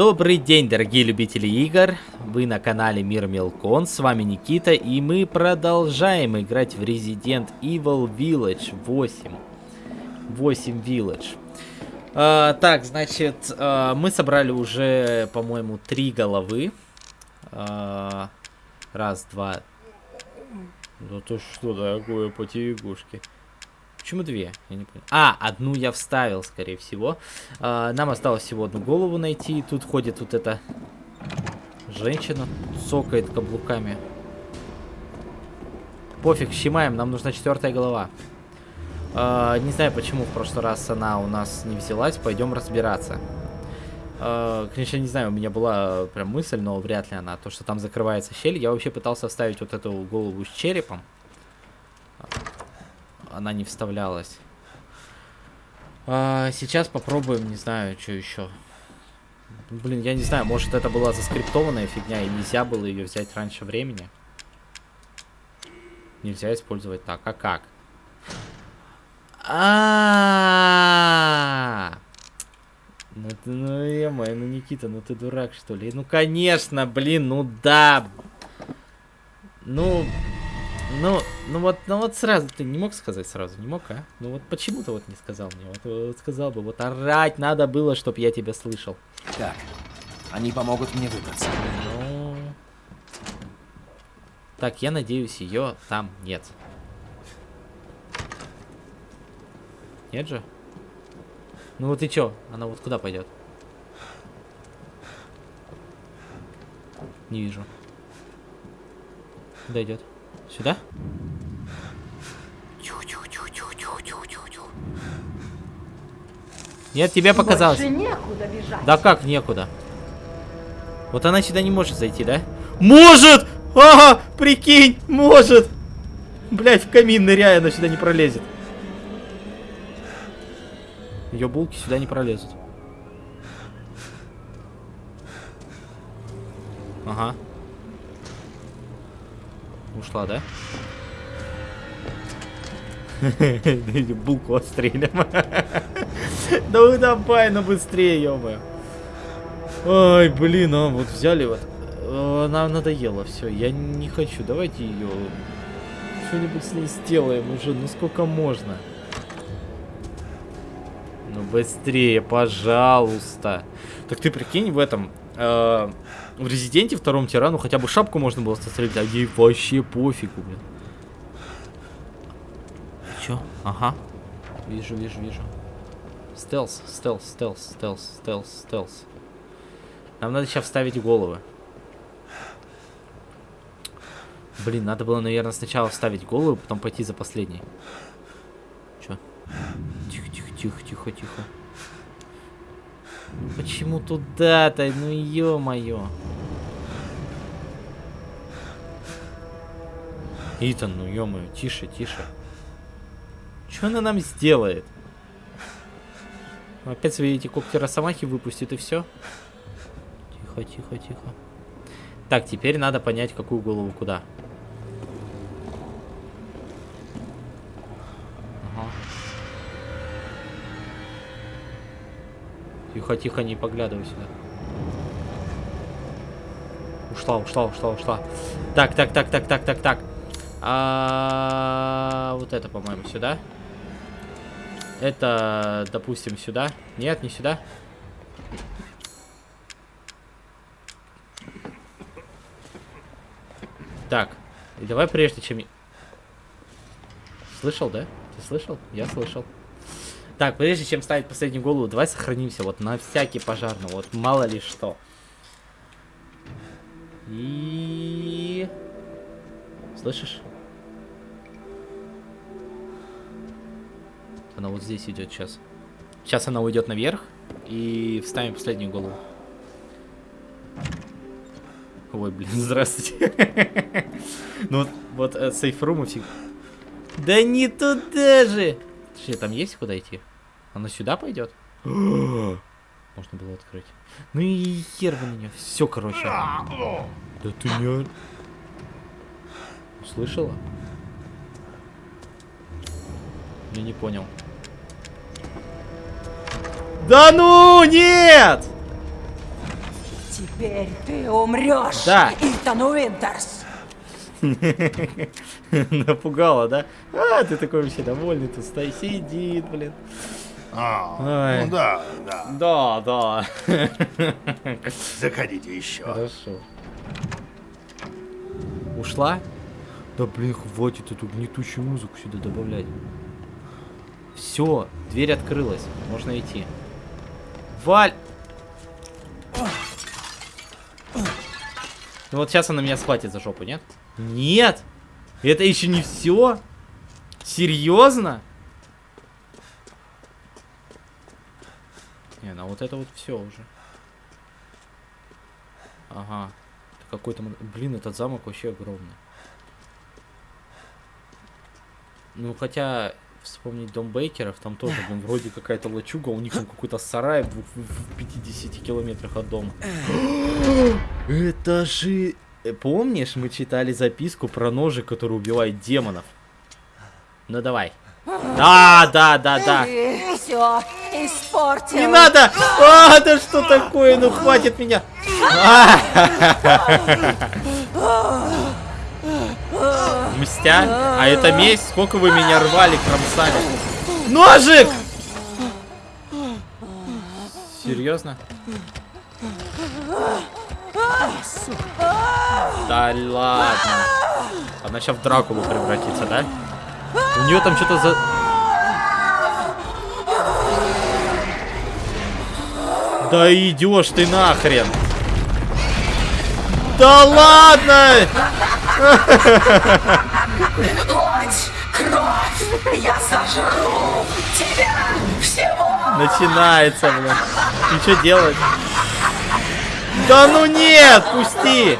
Добрый день, дорогие любители игр. Вы на канале Мир Мелкон. С вами Никита. И мы продолжаем играть в Resident Evil Village 8. 8 Village. А, так, значит, а, мы собрали уже, по-моему, три головы. А, раз, два. Да ты что такое по телегушке? Почему две? Я не понял. А, одну я вставил, скорее всего. А, нам осталось всего одну голову найти. Тут ходит вот эта женщина. Сокает каблуками. Пофиг, щемаем, нам нужна четвертая голова. А, не знаю, почему в прошлый раз она у нас не взялась. Пойдем разбираться. А, конечно, не знаю, у меня была прям мысль, но вряд ли она. То, что там закрывается щель. Я вообще пытался вставить вот эту голову с черепом она не вставлялась. А, сейчас попробуем, не знаю, что еще. Блин, я не знаю, может это была заскриптованная фигня и нельзя было ее взять раньше времени. Нельзя использовать так. А как? А, -а, -а! Ну ты, ну, е ну Никита, ну ты дурак что ли? Ну конечно, блин, ну да. Ну, ну, ну вот, ну вот сразу, ты не мог сказать сразу, не мог, а? Ну вот почему ты вот не сказал мне? Вот, вот сказал бы, вот орать надо было, чтоб я тебя слышал. Так, они помогут мне выбраться. Ну... Так, я надеюсь, ее там нет. Нет же? Ну вот и чё? Она вот куда пойдет? Не вижу. Куда идет? Сюда? Нет, тебе показалось. некуда бежать. Да как некуда? Вот она сюда не может зайти, да? Может! Ага, прикинь, может! Блять, в камин ныряя, она сюда не пролезет. Ее булки сюда не пролезут. Ага. Ушла, да? Булку отстрелим. Да давай, ну быстрее, ё Ой, блин, а вот взяли вот. Нам надоело все. Я не хочу. Давайте ее что-нибудь с ней сделаем уже. Ну сколько можно? Ну быстрее, пожалуйста. Так ты прикинь в этом. Э, в Резиденте втором тирану хотя бы шапку можно было сострелить, а ей вообще пофигу, блин. Чё? Ага. Вижу, вижу, вижу. Стелс, стелс, стелс, стелс, стелс, стелс. Нам надо сейчас вставить головы. Блин, надо было, наверное, сначала вставить голову, потом пойти за последней. Чё? Тихо, тихо, тихо, тихо, тихо. Почему туда-то? Ну ё-моё. Итан, ну ё-моё, тише, тише. Что она нам сделает? Опять свои эти когти росомахи выпустит и все. Тихо, тихо, тихо. Так, теперь надо понять, какую голову куда. Тихо, тихо, не поглядывай сюда. Ушла, ушла, ушла, ушла. Так, так, так, так, так, так, так. А, вот это, по-моему, сюда. Это, допустим, сюда. Нет, не сюда. Так, давай прежде чем... Слышал, да? Ты слышал? Я слышал. Так, прежде чем ставить последнюю голову, давай сохранимся вот на всякий пожарный, вот мало ли что. И... Слышишь? Она вот здесь идет сейчас. Сейчас она уйдет наверх и вставим последнюю голову. Ой, блин, здравствуйте. Ну вот, вот э, сейфрумы всегда... Да не туда же! Точнее, там есть куда идти? Она сюда пойдет? Можно было открыть. Ну и хер вы меня. Все, короче. Да ты не... Услышала? Я не понял. Да ну, нет! Теперь ты умрешь, Да. Итан Уинтерс. Напугала, да? А, ты такой вообще довольный, тут стоит, сидит, блин. А, Ай. ну да, да. Да, да. Заходите еще. Хорошо. Ушла? Да блин, хватит эту гнетущую музыку сюда добавлять. Все, дверь открылась. Можно идти. Валь! Ну вот сейчас она меня схватит за жопу, нет? Нет! Это еще не все? Серьезно? Не, ну вот это вот все уже. Ага. Какой-то... Блин, этот замок вообще огромный. Ну, хотя, вспомнить дом Бейкеров, там тоже, блин, вроде какая-то лачуга, у них там какой-то сарай в, в 50 километрах от дома. Это же... э, Помнишь, мы читали записку про ножи, которые убивают демонов? Ну, давай. Да, да, да, да. Ты все испортил. Не надо! А, да что такое? Ну хватит меня! А! Мстя? А это месть? Сколько вы меня рвали, кромсали? Ножик! Серьезно? Да ладно. Она сейчас в Дракулу превратится, да? У нее там что-то за... Да идешь ты нахрен. Да ладно! Я сожру тебя всего. Начинается, блин. И что делать? Да ну нет, пусти!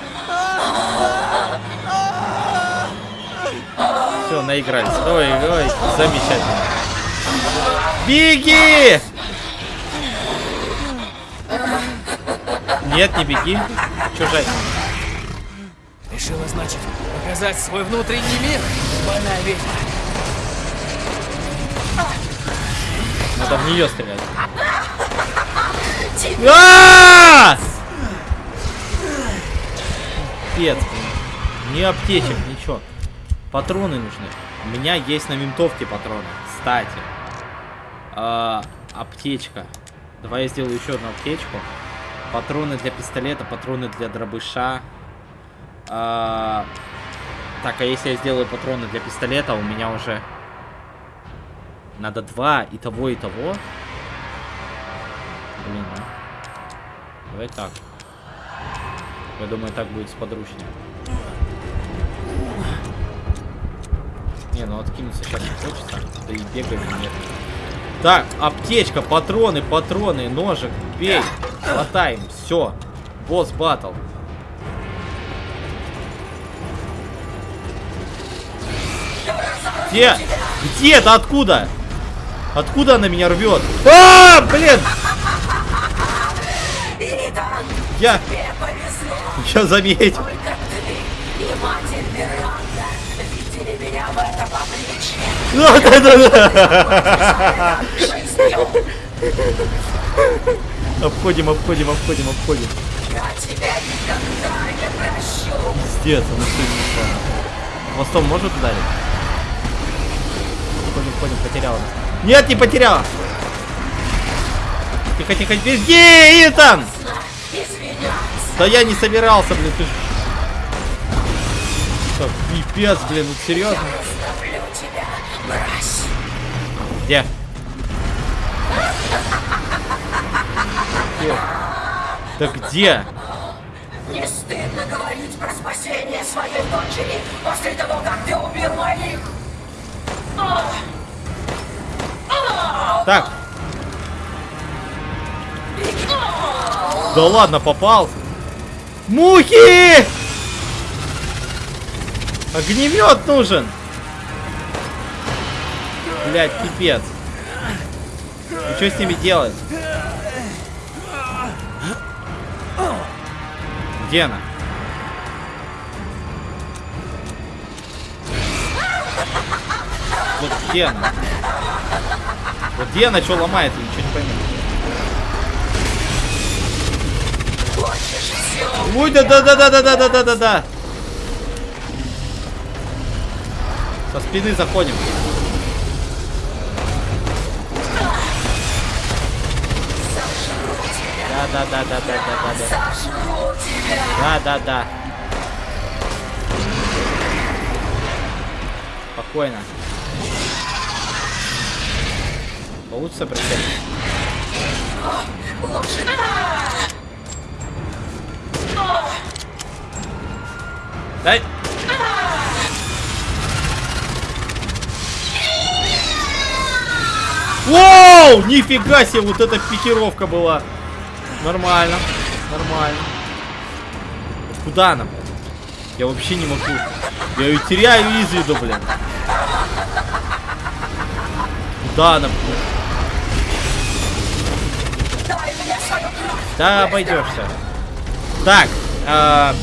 Все, наигрались. Ой, ой, замечательно. Беги! Нет, не беги. Чужая. Решила, значит, показать свой внутренний мир? Больная ведьма. Надо в нее стрелять. А! Блин. Ни аптечек. Патроны нужны. У меня есть на винтовке патроны. Кстати. А, аптечка. Давай я сделаю еще одну аптечку. Патроны для пистолета, патроны для дробыша. А, так, а если я сделаю патроны для пистолета, у меня уже надо два и того, и того. Блин, ну. Давай так. Я думаю, так будет сподручнее. Не, ну откинуться сейчас не хочется. Да и бегать нет. Так, аптечка, патроны, патроны, ножик, бей. Хватаем, все. Босс батл. Где? Где это? Откуда? Откуда она меня рвет? А, блин! Я... Я заметил. Да, да, да, да. Обходим, обходим, обходим, обходим. Пиздец, она что несла. Хвостом может ударить? Ходим, ходим, потеряла. Нет, не потеряла! Тихо, тихо, беги, Итан! Да я не собирался, блин, ты ж... Так, пипец, блин, ну серьезно? Где? Где? Да где? Не стыдно говорить про спасение своей дочери после того, как ты убил моих. Так. Да ладно, попался. Мухи! Огнемет нужен. Блять, пипец. И что с ними делать? Где она? Вот где она? Вот где она что ломает, я ничего не пойму. Ой, да, да, да, да, да, да, да, да, да, да. Со спины заходим. Да, да, да, да, да, да, да, да. Да, да. Спокойно. Получится? Лучше Дай! Воу! Нифига себе, вот эта пикировка была. Нормально, нормально. Куда блин? Я вообще не могу. Я ее теряю из виду, блин. Куда кровь! Да, обойдешься. Так, а...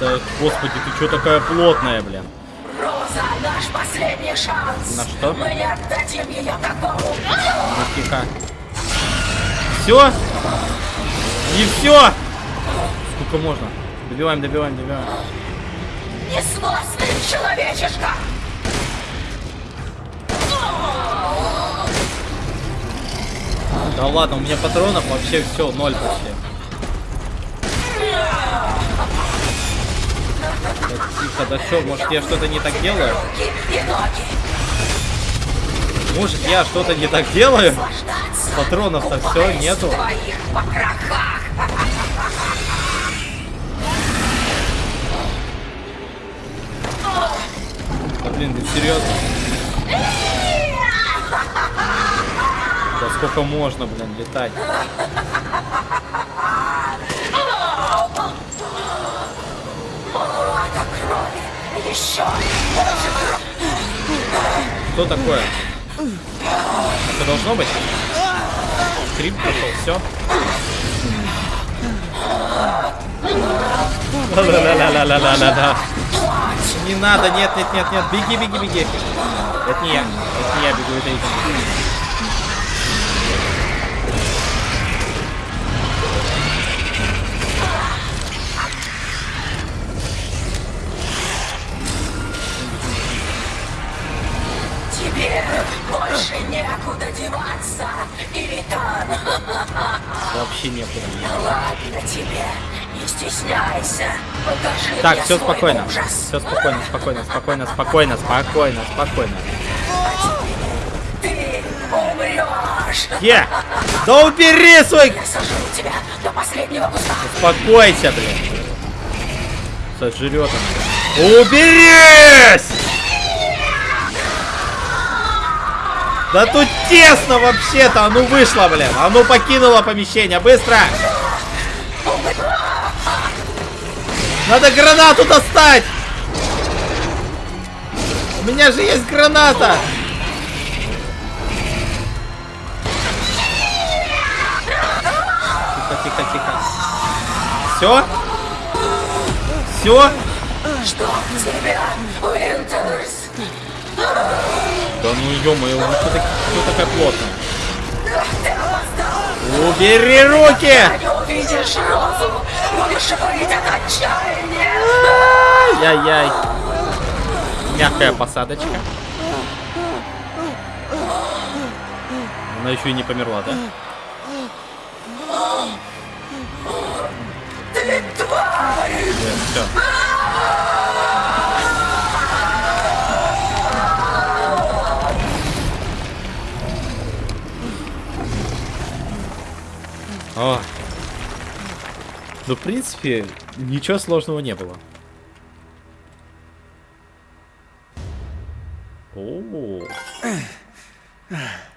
Да, господи, ты что такая плотная, блин? Наш последний шанс! На что? Мы не отдадим ее такому! Ну, тихо. Все? Не все? Сколько можно? Добиваем, добиваем, добиваем. Несносный человечишка! Да ладно, у меня патронов вообще все, ноль почти. Да тихо, да что, может я что-то не так делаю? Может я что-то не так делаю? Патронов-то все, нету. Да блин, ты серьезно? Да сколько можно, блин, летать? Еще! Что такое? Это должно быть? Скрип пошел, все. Ла-ла-ла-ла-ла-ла-ла-ла. Не надо, нет, нет, нет, нет, беги, беги, беги. Это не я, это не я бегу, это Итан. Некуда деваться, Иритан! Вообще некуда. Ладно тебе, не стесняйся. Покажи Так, все спокойно. ужас. Все спокойно, спокойно, спокойно, спокойно, спокойно, спокойно. Ты умрешь! Е! Да убери свой... Я сожру тебя до последнего куска. Успокойся, блин. Сожрет он. Уберись! Да тут тесно вообще-то. А ну вышла, блин. А ну покинула помещение. Быстро! Надо гранату достать! У меня же есть граната! Тихо, тихо, тихо. Все? Все? Что тебя, Уинтерс? Да ну ё-моё, вы что, так- что такая плотная? Убери руки! Яй-яй. Мягкая посадочка. Она еще и не померла, да? Ты тварь! Все. О. Ну, в принципе, ничего сложного не было. О.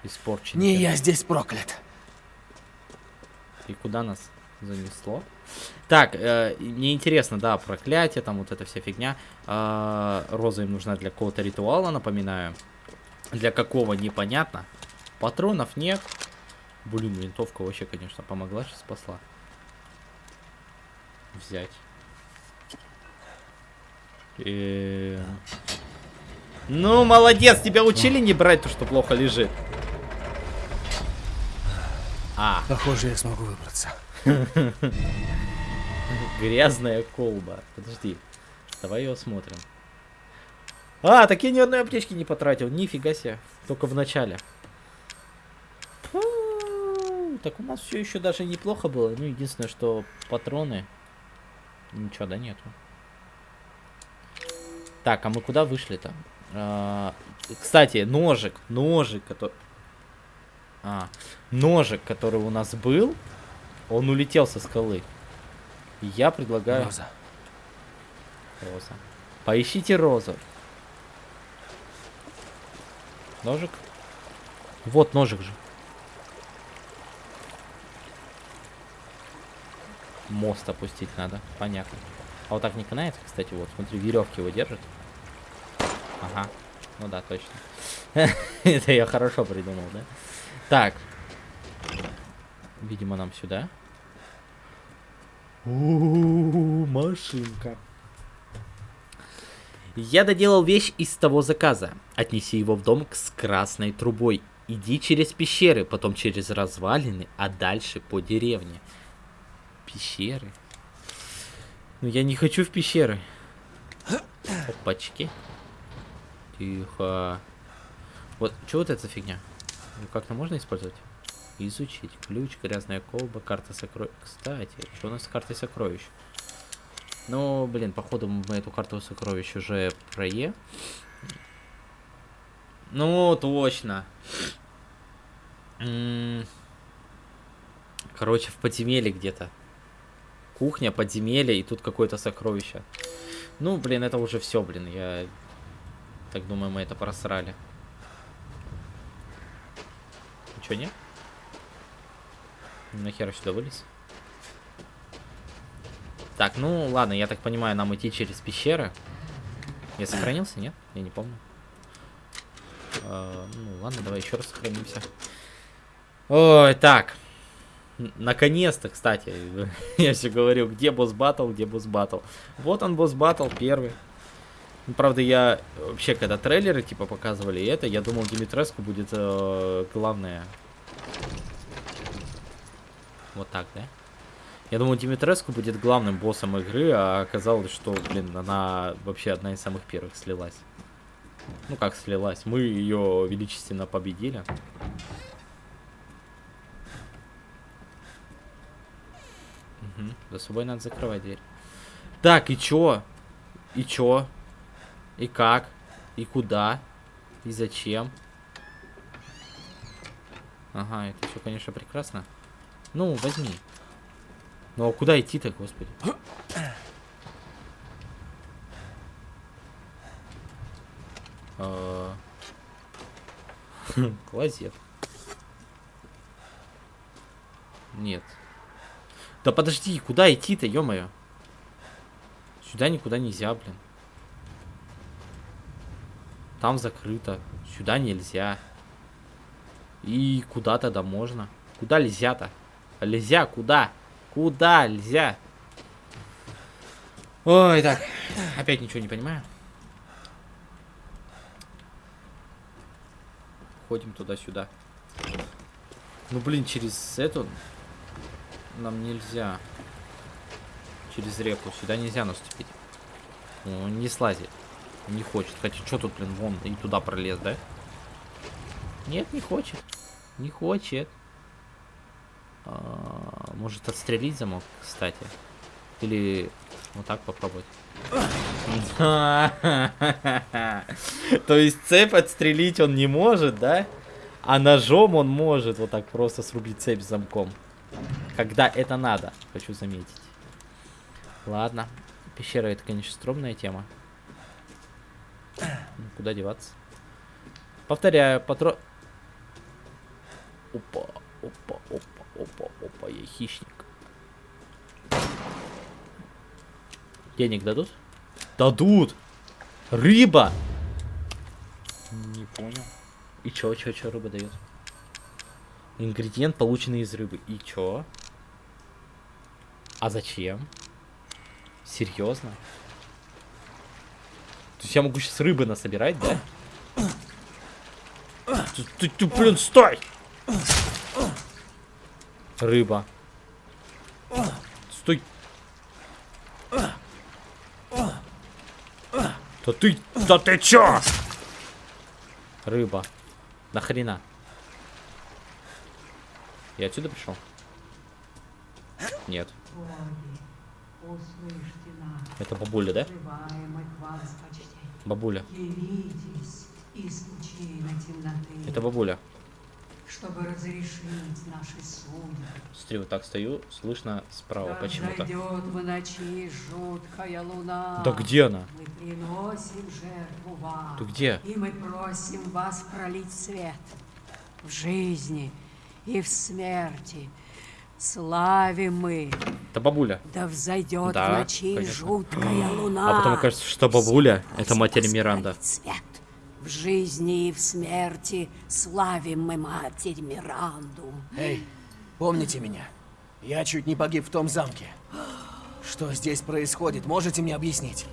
Испорчен. Не я здесь проклят. И куда нас занесло? Так, э, мне интересно, да, проклятие, там вот эта вся фигня. Э, роза им нужна для какого-то ритуала, напоминаю. Для какого, непонятно. Патронов нет. Блин, винтовка вообще, конечно, помогла, сейчас спасла. Взять. Э, Ну, молодец, тебя учили не брать то, что плохо лежит. А, Похоже, я смогу выбраться. грязная колба. Подожди. Давай ее осмотрим. А, так я ни одной аптечки не потратил. Нифига себе. Только в начале. Так у нас все еще даже неплохо было. Ну, единственное, что патроны. Ничего, да, нету. Так, а мы куда вышли-то? А, кстати, ножик. Ножик, который... А, ножик, который у нас был, он улетел со скалы. И Я предлагаю... Роза. Роза. Поищите розу. Ножик? Вот ножик же. Мост опустить надо. Понятно. А вот так не канается, кстати, вот. Смотри, веревки его держат. Ага. Ну да, точно. Это я хорошо придумал, да? Так. Видимо, нам сюда. Машинка. Я доделал вещь из того заказа. Отнеси его в дом с красной трубой. Иди через пещеры, потом через развалины, а дальше по деревне. Пещеры? Ну я не хочу в пещеры. Опачки. Тихо. Вот, что вот это за фигня? Ну, как-то можно использовать? Изучить. Ключ, грязная колба, карта сокровищ. Кстати, что у нас с картой сокровищ? Ну, блин, походу мы эту карту сокровищ уже прое. Ну, точно. Короче, в подземелье где-то. Кухня, подземелье, и тут какое-то сокровище. Ну, блин, это уже все, блин. Я так думаю, мы это просрали. Ничего нет? Нахера сюда вылез? Так, ну ладно, я так понимаю, нам идти через пещеры. Я сохранился, нет? Я не помню. А, ну ладно, давай еще раз сохранимся. Ой, так. Наконец-то, кстати, я все говорю, где босс батл, где босс батл. Вот он босс батл первый. Правда, я вообще, когда трейлеры типа показывали это, я думал, Димитреску будет э, главное. Вот так, да? Я думал, Димитреску будет главным боссом игры, а оказалось, что, блин, она вообще одна из самых первых слилась. Ну как слилась? Мы ее величественно победили. Мгм. За собой надо закрывать дверь. Так, и чё? И чё? И как? И куда? И зачем? Ага, это все, конечно, прекрасно. Ну, возьми. Ну, а куда идти-то, господи? А. Клозет. Нет. Да подожди, куда идти-то, ё-моё? Сюда никуда нельзя, блин. Там закрыто. Сюда нельзя. И куда тогда можно? Куда нельзя-то? Нельзя, куда? Куда нельзя? Ой, так. Опять ничего не понимаю. Ходим туда-сюда. Ну, блин, через эту нам нельзя. Через реку. Сюда нельзя наступить. Ну, не слазит. Не хочет. Хотя, что тут, блин, вон и туда пролез, да? Нет, не хочет. Не хочет. А, может отстрелить замок, кстати. Или вот так попробовать. То есть цепь отстрелить он не может, да? А ножом он может вот так просто срубить цепь замком. Когда это надо, хочу заметить. Ладно. Пещера это, конечно, стромная тема. Ну, Куда деваться? Повторяю, патро... Опа, опа, опа, опа, опа, я хищник. Денег дадут? Дадут! Рыба! Не понял. И чё, чё, чё рыба дает? Ингредиент, полученный из рыбы. И чё? А зачем? Серьезно? То есть я могу сейчас рыбы насобирать, да? Ты, ты, ты, блин, стой! Рыба. Стой. Да ты, да ты чё? Рыба. Нахрена? Я отсюда пришел? Нет. Это бабуля, да? Бабуля. Это бабуля. чтобы разрешить наши судьбы. Смотри, вот так стою, слышно справа Да почему-то. взойдет в ночи жуткая луна. Да где она? Мы приносим жертву вам. Ты где? И мы просим вас пролить свет в жизни и в смерти. Славим мы, Это бабуля. да взойдет Да, в ночи конечно. жуткая луна. А потом кажется, что бабуля это матерь Миранда. Свет. В жизни и в смерти славим мы матерь Миранду. Эй, помните меня? Я чуть не погиб в том замке. Что здесь происходит, можете мне объяснить?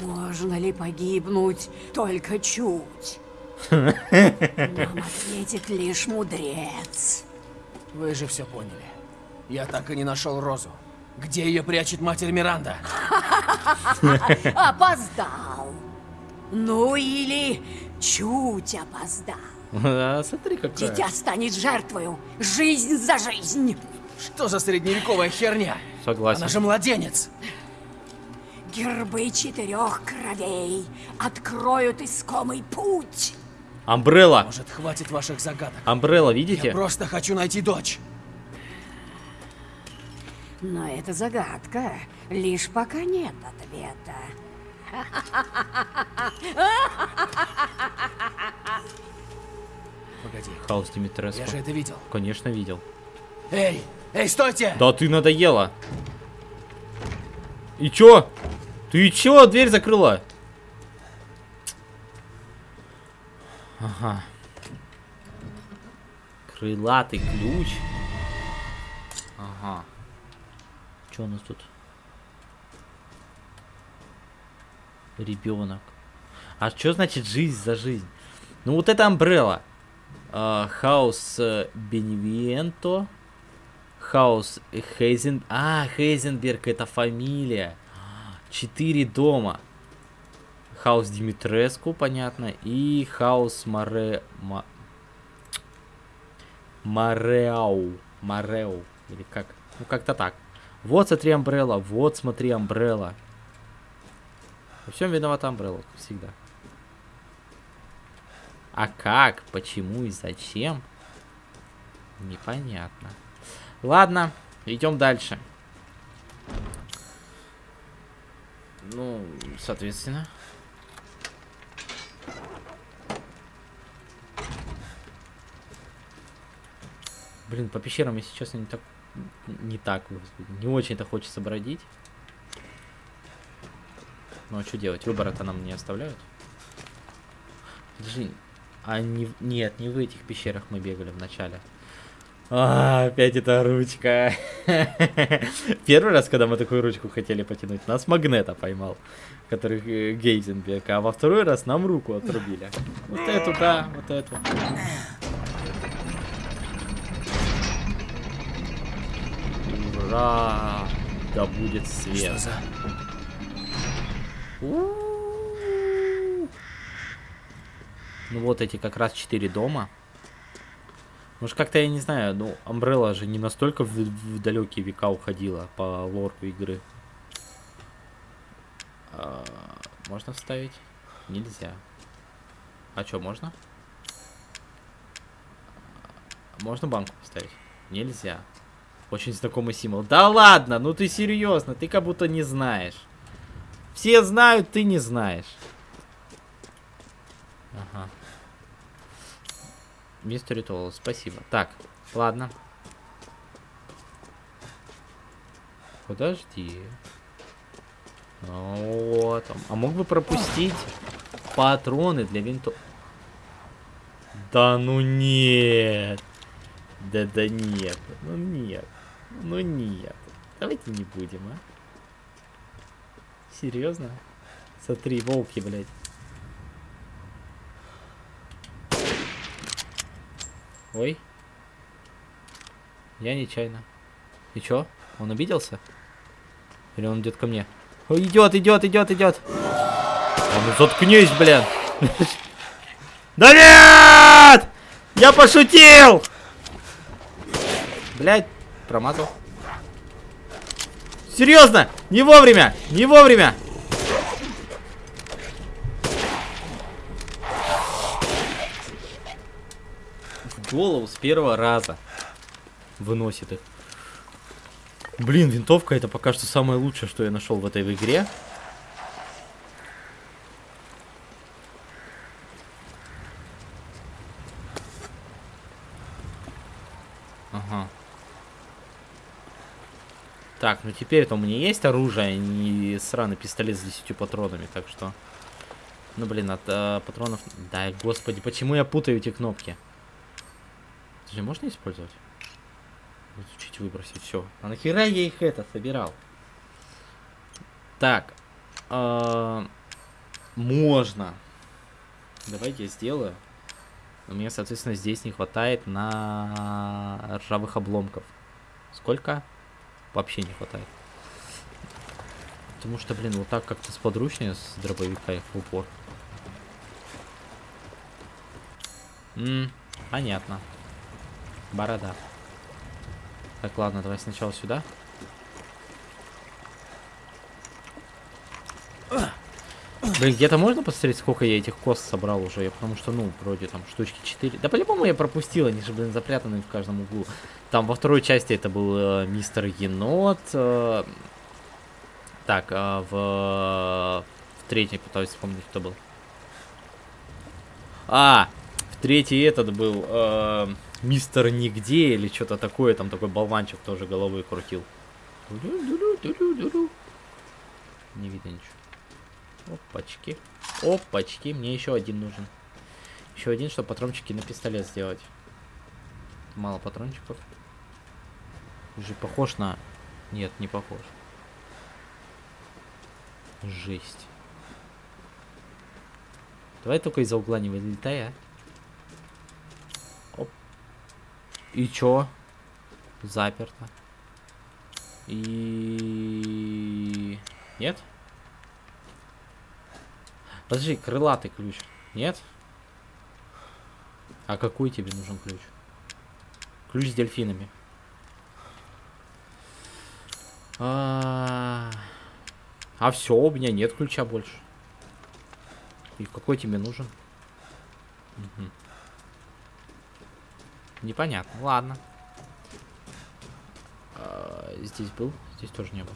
Можно ли погибнуть только чуть? Нам ответит лишь мудрец. Вы же все поняли. Я так и не нашел Розу. Где ее прячет матерь Миранда? Опоздал. Ну или чуть опоздал. А, смотри, какая. Дитя станет жертвою. Жизнь за жизнь. Что за средневековая херня? Согласен. Она же младенец. Гербы четырех кровей откроют искомый путь. Амбрелла. Может, хватит ваших загадок? Амбрелла, Я видите? просто хочу найти дочь. Но это загадка. Лишь пока нет ответа. Погоди, Хаос Димитреску. я же это видел. Конечно, видел. Эй, эй, стойте! Да ты надоела. И чё? Ты чё дверь закрыла? Ага. Крылатый ключ. Ага. Чё у нас тут? Ребенок. А что значит жизнь за жизнь? Ну вот это Амбрелла. Хаус Беневиенто. Хаус Хейзен... А, Хейзенберг это фамилия. Четыре дома. Хаус Димитреску, понятно. И Хаус Море... Ма- Мореау. Мореу. Или как? Ну, как-то так. Вот, смотри, Амбрелла. Вот, смотри, Амбрелла. Во всем виновата Амбрелла, всегда. А как, почему и зачем? Непонятно. Ладно, идем дальше. Ну, соответственно. Блин, по пещерам, если честно, не так, не так, не очень-то хочется бродить. Ну а что делать? Выбора-то нам не оставляют. Подожди, а не, нет, не в этих пещерах мы бегали в начале. А, опять эта ручка. Первый раз, когда мы такую ручку хотели потянуть, нас магнета поймал, который э, Гейзенберг, а во второй раз нам руку отрубили. Вот эту, да, вот эту. Ура! Да будет Что свет. за... У-у-у. Ну вот эти как раз четыре дома. Может как-то я не знаю, ну Umbrella же не настолько в, в далекие века уходила по лору игры. А, можно вставить? Нельзя. А что, можно? Можно банку поставить? Нельзя. Очень знакомый символ. Да ладно, ну ты серьезно, ты как будто не знаешь. Все знают, ты не знаешь. Ага. Мистер Ритуал, спасибо. Так, ладно. Подожди. Вот. А мог бы пропустить патроны для винтов. Да ну нет. Да да нет. Ну нет. Ну нет. Давайте не будем, а. Серьезно? Смотри, волки, блядь. Ой. Я нечаянно. И чё? Он обиделся? Или он идет ко мне? О, идет, идет, идет, идет. А ну заткнись, блин. Да нет! Я пошутил! Блять, промазал. Серьезно! Не вовремя! Не вовремя! В голову с первого раза выносит их. Блин, винтовка это пока что самое лучшее, что я нашел в этой игре. Ага. Так, ну теперь-то у меня есть оружие, а не сраный пистолет с 10 патронами, так что... Ну, блин, от э, патронов... Да, господи, почему я путаю эти кнопки? Это можно использовать? Чуть выбросить, все. А нахера я их это собирал? Так. э, можно. Давайте я сделаю. У меня, соответственно, здесь не хватает на ржавых обломков. Сколько? Вообще не хватает. Потому что, блин, вот так как-то сподручнее с дробовика их в упор. М, понятно. Борода. Так, ладно, давай сначала сюда. Блин, где-то можно посмотреть, сколько я этих кост собрал уже? Я потому что, ну, вроде там штучки 4. Да по-любому я пропустил, они же, блин, запрятаны в каждом углу. Там во второй части это был э, мистер Енот. э, так, а в, в третьей пытаюсь вспомнить, кто был. А, в третьей этот был э, мистер Нигде или что-то такое. Там такой болванчик тоже головой крутил. Не видно ничего. Опачки. Опачки. Мне еще один нужен. Еще один, чтобы патрончики на пистолет сделать. Мало патрончиков. Уже похож на... Нет, не похож. Жесть. Давай только из-за угла не вылетай, а. Оп. И чё? Заперто. И... Нет? Подожди, крылатый ключ. Нет? А какой тебе нужен ключ? Ключ с дельфинами. А, а все, у меня нет ключа больше. И какой тебе нужен? Мгм. Непонятно. Ладно. А, здесь был, здесь тоже не был.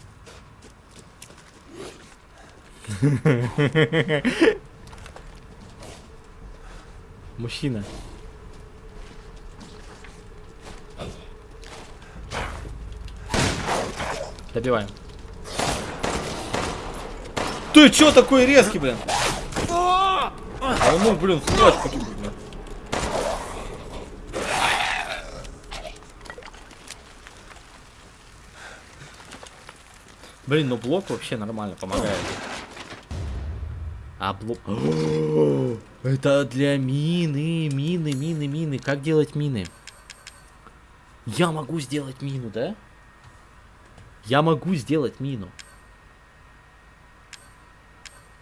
Мужчина. Добиваем. Ты чё такой резкий, блин? А мог, блин, каким блин. Блин, ну блок вообще нормально помогает. А блок... О, Это для мины, мины, мины, мины. Как делать мины? Я могу сделать мину, да? Я могу сделать мину.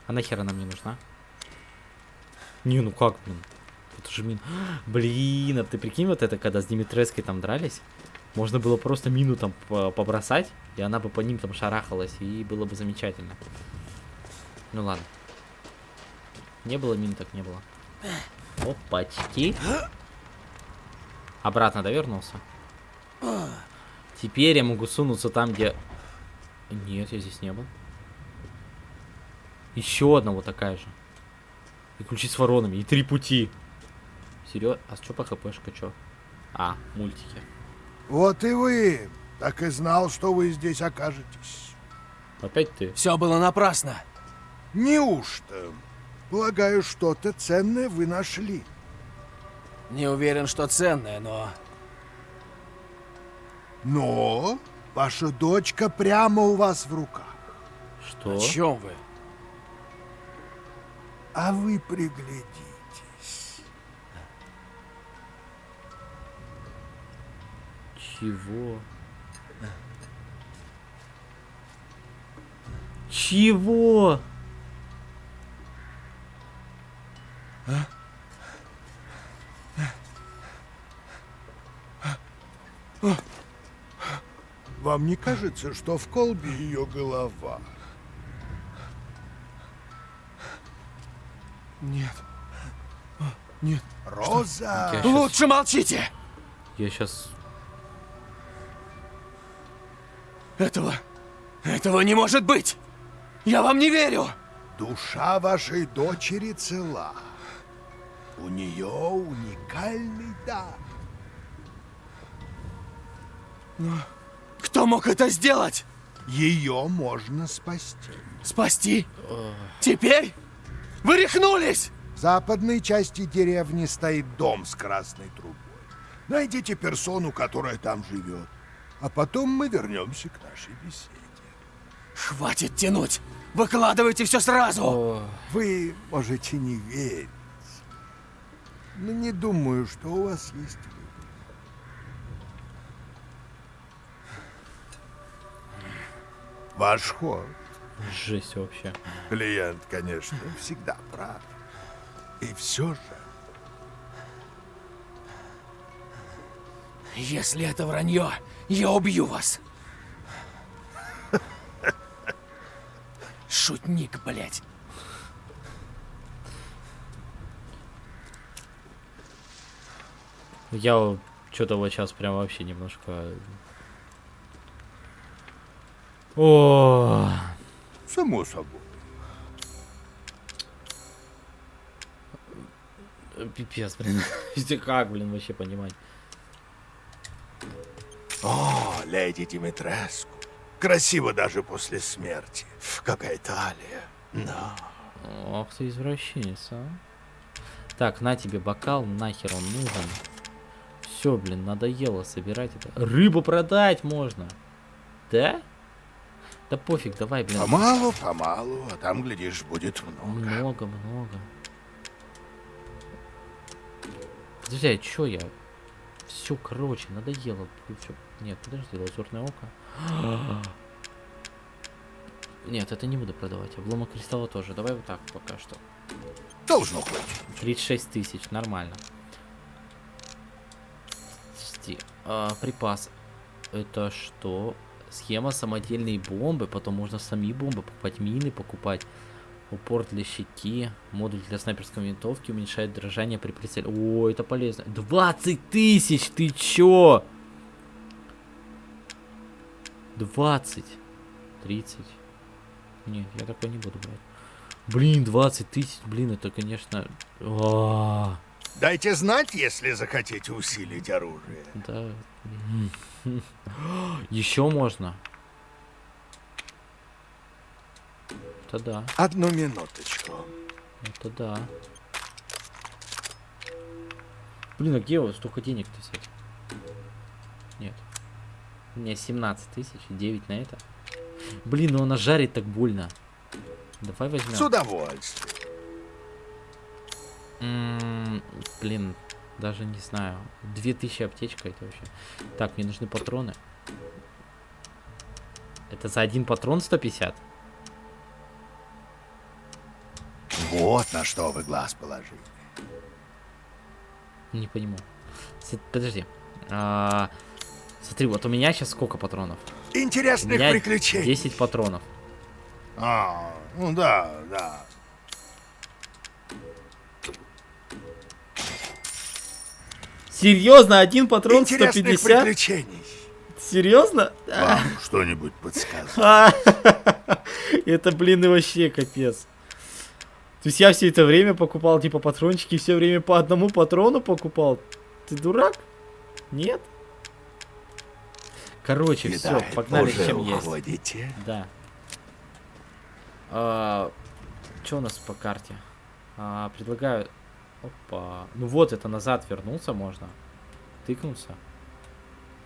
А нахер она мне нужна? Не, ну как, блин? Это же мин. Блин, а ты прикинь, вот это, когда с Димитреской там дрались, можно было просто мину там по- побросать, и она бы по ним там шарахалась, и было бы замечательно. Ну ладно. Не было мин, так не было. Опачки. Обратно довернулся. Теперь я могу сунуться там, где... Нет, я здесь не был. Еще одна вот такая же. И ключи с воронами. И три пути. Серьезно? А что по хпшка, что? А, мультики. Вот и вы. Так и знал, что вы здесь окажетесь. Опять ты? Все было напрасно. Неужто? Полагаю, что-то ценное вы нашли. Не уверен, что ценное, но... Но ваша дочка прямо у вас в руках. Что? О чем вы? А вы приглядитесь. Чего? Чего? Вам не кажется, что в колбе ее голова? Нет. А, Нет. Роза! Щас- Лучше молчите! Я сейчас... Этого... Этого не может быть! Я вам не верю! Душа вашей дочери цела. У нее уникальный дар. Кто мог это сделать? Ее можно спасти. Спасти? Теперь? Вы рехнулись! В западной части деревни стоит дом с красной трубой. Найдите персону, которая там живет. А потом мы вернемся к нашей беседе. Хватит тянуть! Выкладывайте все сразу! Вы можете не верить. Но не думаю, что у вас есть выбор. Ваш ход. жесть вообще. Клиент, конечно, всегда прав. И все же... Если это вранье, я убью вас! Шутник, блядь! Я что-то вот сейчас прям вообще немножко... О, Само собой. пипец, блин. Как, блин, вообще понимать? О, леди Димитреску. Красиво даже после смерти. Какая талия. Да. Ох ты извращенец, а. Так, на тебе бокал, нахер он нужен. Все, блин, надоело собирать это. Рыбу продать можно. Да? Да пофиг, давай, блин. Помалу, помалу, а там, глядишь, будет много. Много, много. А чё я? Все, короче, надоело. Всё. Нет, подожди, лазурное око. Нет, это не буду продавать. Обломок кристалла тоже. Давай вот так пока что. Должно хватить. 36 тысяч, нормально. Подожди, а, припас. Это что? Схема самодельные бомбы, потом можно сами бомбы покупать, мины покупать. Упор для щеки, модуль для снайперской винтовки уменьшает дрожание при прицеле. О, это полезно. 20 тысяч, ты чё? 20. 30. Нет, я такой не буду брать. Блин, 20 тысяч, блин, это, конечно... А, Дайте знать, если захотите усилить оружие. Да. Еще можно. Это да, Одну минуточку. это да. Блин, а где вот столько денег-то взять? Нет. У меня 17 тысяч, 9 на это. Блин, ну она жарит так больно. Давай возьмем. С удовольствием. М, Блин, даже не знаю. 2000 аптечка это вообще. Так, мне нужны патроны. Это за один патрон 150? Вот на что вы глаз положили. Не понимаю. Подожди. А, Смотри, вот у меня сейчас сколько патронов? Интересных приключений. 10 патронов. А, ну да, да. Серьезно, один патрон Интересных 150? приключений. Серьезно? Вам что-нибудь подсказать? А, Это, блин, и вообще капец. То есть я все это время покупал, типа, патрончики, все время по одному патрону покупал. Ты дурак? Нет? Короче, все, погнали, чем есть. Да. А, что у нас по карте? А, предлагаю... Опа. Ну вот, это назад вернуться можно. Тыкнуться.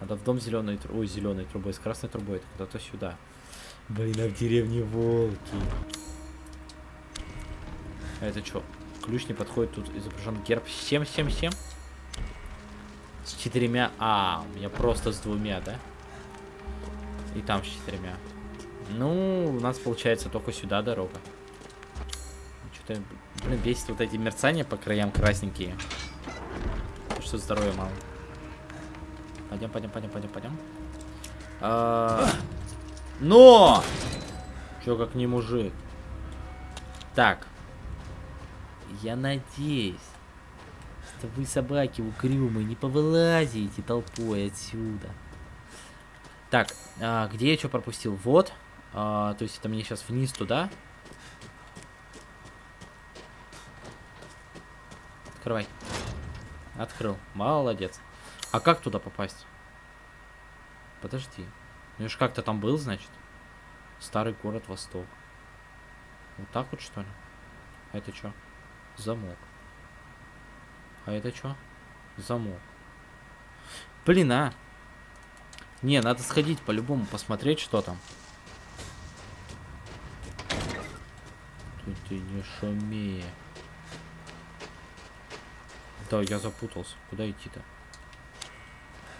Надо в дом зеленой трубой. Ой, зеленой трубой. С красной трубой. Это куда-то сюда. Блин, а в деревне волки. А это что? Ключ не подходит, тут изображен герб. С чем, с чем, с чем? С четырьмя... А, у меня просто с двумя, да? И там с четырьмя. Ну, у нас получается только сюда дорога. Что-то, блин, бесит вот эти мерцания по краям красненькие. Что здоровья мало. Пойдем, пойдем, пойдем, пойдем, пойдем. А... Но! Чё, как не мужик? Так. Я надеюсь, что вы, собаки угрюмые, не повылазите толпой отсюда. Так, а, где я что пропустил? Вот. А, то есть это мне сейчас вниз туда. Открывай. Открыл. Молодец. А как туда попасть? Подожди. Ну ж как-то там был, значит. Старый город Восток. Вот так вот, что ли? А это что? Замок. А это что? Замок. Блин, а. Не, надо сходить по-любому, посмотреть, что там. Ты, ты не шуми. Да, я запутался. Куда идти-то?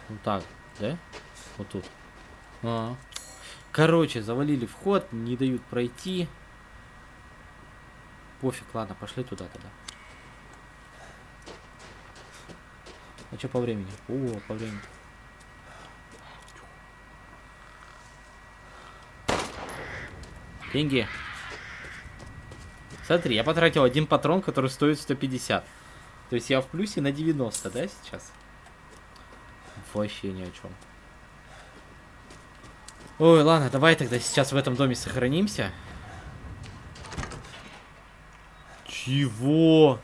Вот так, да? Вот тут. А -а -а. Короче, завалили вход, не дают пройти. Пофиг, ладно, пошли туда тогда. А что по времени? О, по времени. Деньги. Смотри, я потратил один патрон, который стоит 150. То есть я в плюсе на 90, да, сейчас? Вообще ни о чем. Ой, ладно, давай тогда сейчас в этом доме сохранимся. Чего?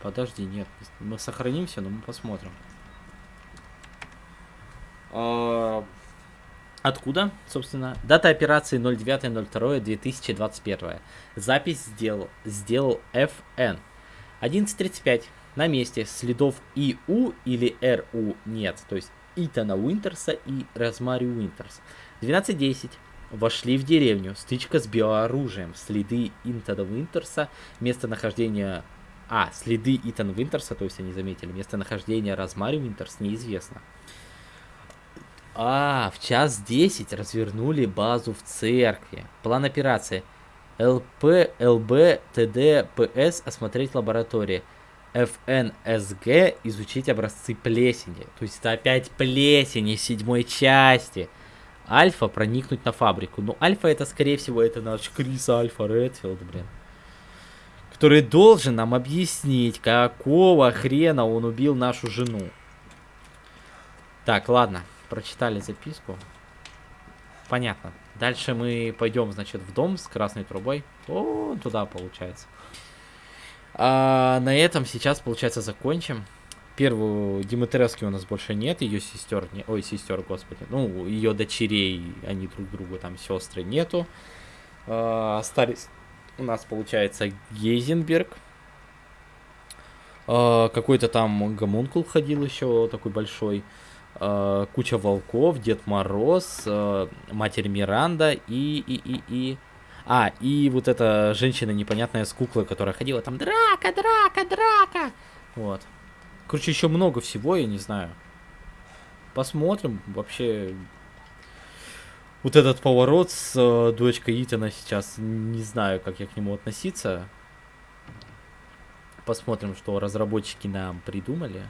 Подожди, нет. Мы сохранимся, но мы посмотрим. А... Откуда, собственно? Дата операции 09.02.2021. Запись сделал, сделал FN. 11.35. На месте следов ИУ или РУ нет. То есть Итана Уинтерса и Розмари Уинтерс. 12.10. Вошли в деревню. Стычка с биооружием. Следы Итана Уинтерса. Местонахождение... А, следы Итана Уинтерса, то есть они заметили. Местонахождение Розмари Уинтерс неизвестно. А, в час 10 развернули базу в церкви. План операции. ЛП, ЛБ, ТД, ПС осмотреть лаборатории. ФНСГ изучить образцы плесени. То есть это опять плесени седьмой части. Альфа проникнуть на фабрику. Ну, Альфа это, скорее всего, это наш Крис Альфа Редфилд, блин. Который должен нам объяснить, какого хрена он убил нашу жену. Так, ладно прочитали записку. Понятно. Дальше мы пойдем, значит, в дом с красной трубой. О, туда получается. А на этом сейчас, получается, закончим. Первую Димитревски у нас больше нет, ее сестер, не, ой, сестер, господи, ну, ее дочерей, они друг другу там сестры нету. А, остались у нас, получается, Гейзенберг. А, Какой-то там гомункул ходил еще, такой большой. Э, куча волков, Дед Мороз, э, Матерь Миранда и, и, и, и... А, и вот эта женщина непонятная с куклой, которая ходила там «Драка, драка, драка!» Вот. Короче, еще много всего, я не знаю. Посмотрим. Вообще, вот этот поворот с э, дочкой Итана сейчас, не знаю, как я к нему относиться. Посмотрим, что разработчики нам придумали.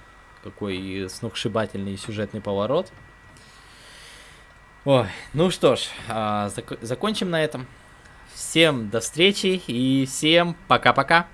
Какой сногсшибательный сюжетный поворот. Ой, ну что ж, а, зак закончим на этом. Всем до встречи и всем пока-пока.